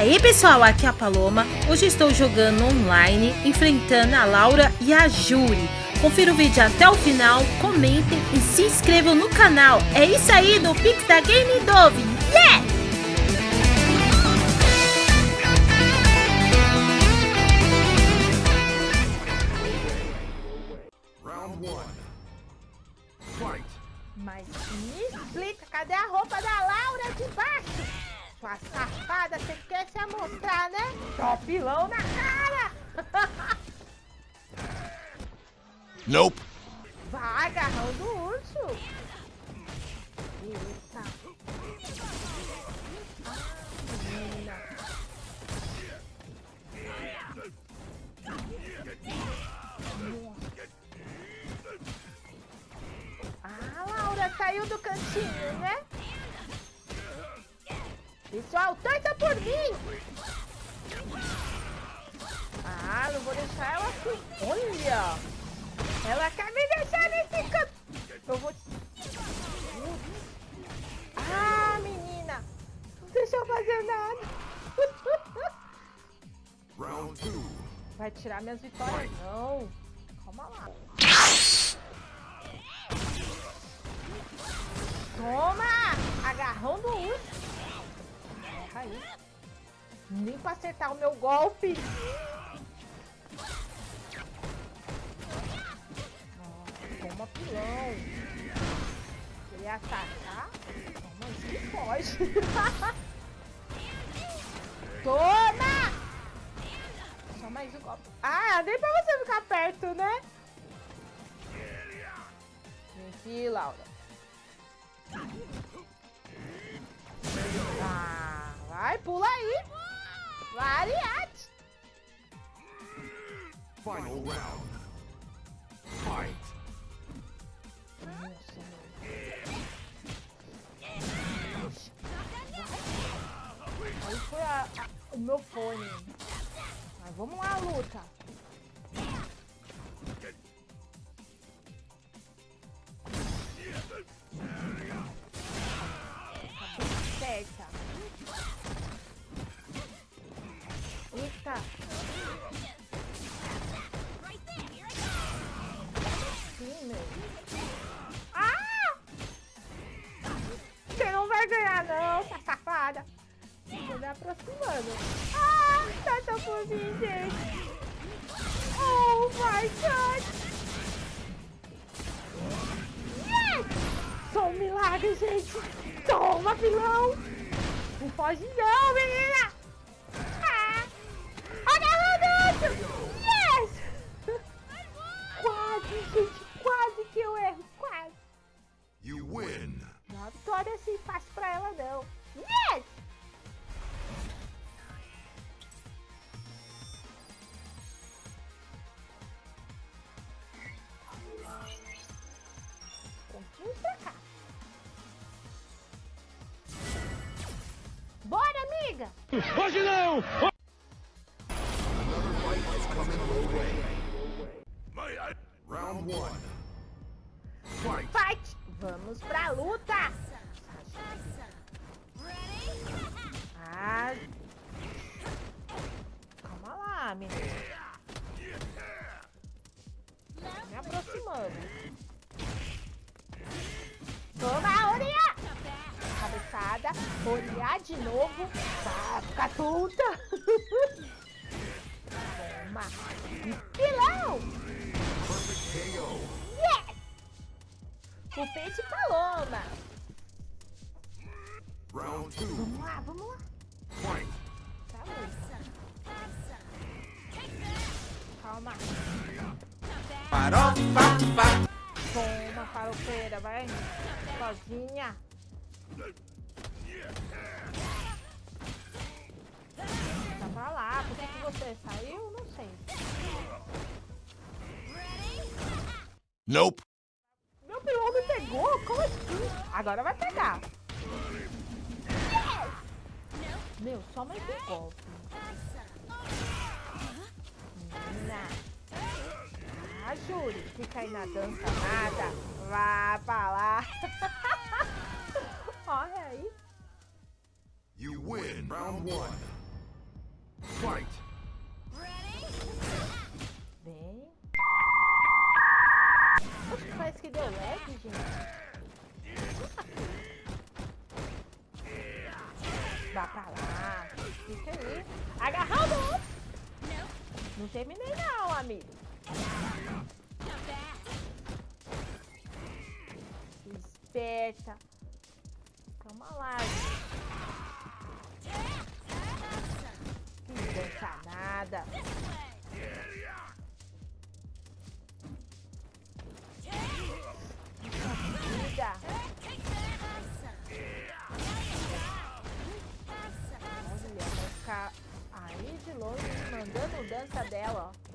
aí pessoal, aqui é a Paloma. Hoje estou jogando online, enfrentando a Laura e a Júri. Confira o vídeo até o final, comentem e se inscrevam no canal. É isso aí do Pix da Game Dove. Yeah! Round one. Fight. Mas me explica, cadê a roupa da Laura de baixo? Sua safada, você quer se amostrar, né? Topilão na cara! Nope. Vai, agarrão do urso! Eita! Ah, Laura saiu do cantinho? Pessoal, torta por mim! Ah, não vou deixar ela assim. Olha! Ela quer me deixar nesse canto. Eu vou... Ah, menina! Não deixa eu fazer nada. Round two. Vai tirar minhas vitórias? Não. Calma lá. Toma! Agarrão do urso. Caiu. Nem pra acertar o meu golpe. Nossa, toma pilão. Queria atacar? Toma, isso pode. Toma! Só mais um golpe. Ah, nem pra você ficar perto, né? Vem aqui, Laura. Pula aí. Variate. Final round. Fight. Nossa, Aí foi a- a- o meu fone. Mas vamos lá, luta. Aproximando. Ah, tá tão fofinho, gente. Oh my god. Yes! Sou um milagre, gente. Toma, pilão. Não foge não, menina. Bora, amiga! Round one. Fight. Fight! Vamos pra luta! Ah. Calma lá, menina. Tô me aproximando. Toma! Oria de novo. Vai ficar tonta. Toma. Pilão! Yes! O peito paloma. Round two. Vamos lá, vamos lá. Fight. Tá. Calma. Toma, farofeira, vai. Sozinha. Nope. Meu pilão me pegou? Como assim? Agora vai pegar. Meu, só mais um golpe. Ah, Júri, fica aí na dança nada. Vá pra lá. Olha aí. You win. Round one. Fight. Deu lag, gente. Vá pra lá. Fica aí. Agarramos! Não terminei não, amigo. Esperta. Calma lá. Que dança nada. Dela, ó.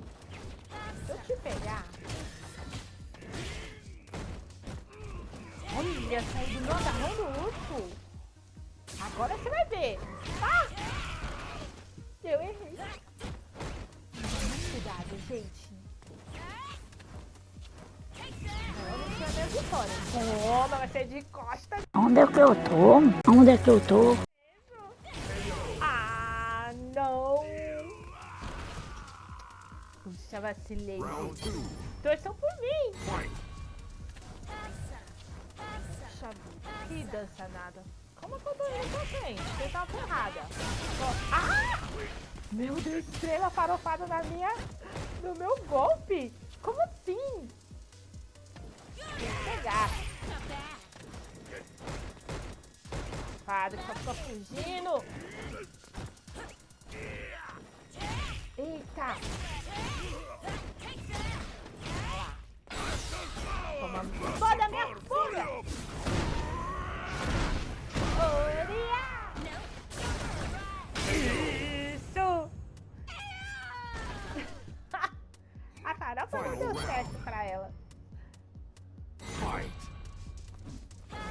Se eu te pegar. Olha, saiu do meu agarrão do urso. Agora você vai ver. Ah! Eu errei. Cuidado, gente. Vitória. Toma, vai ser de costas. Onde é que eu tô? Onde é que eu tô? Puxa, vacilei. Torçam por mim. Vida, que dança nada. Como que eu tô indo pra frente? Você tá ferrada. Ah! Meu Deus, estrela farofada na minha... No meu golpe. Como assim? Tem que pegar. Padre, só fica fugindo.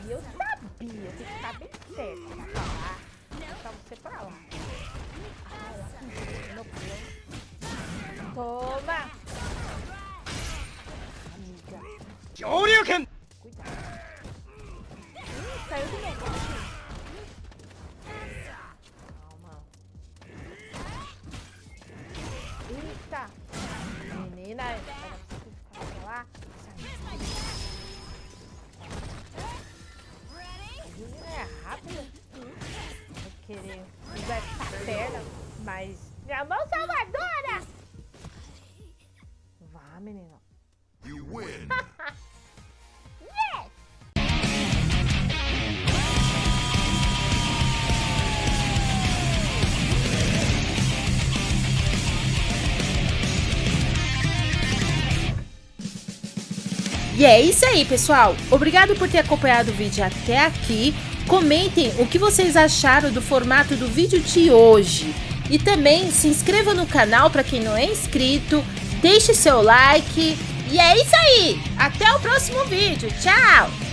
E eu sabia, tem que ficar bem certo pra falar. Pra você pra lá. Toma! Amiga, cuidado. Ih, saiu do meu querer usar essa perna, mas minha mão salvadora! Vá, menina. You win. Yes! E é isso aí, pessoal. Obrigado por ter acompanhado o vídeo até aqui. Comentem o que vocês acharam do formato do vídeo de hoje. E também se inscreva no canal para quem não é inscrito. Deixe seu like. E é isso aí. Até o próximo vídeo. Tchau!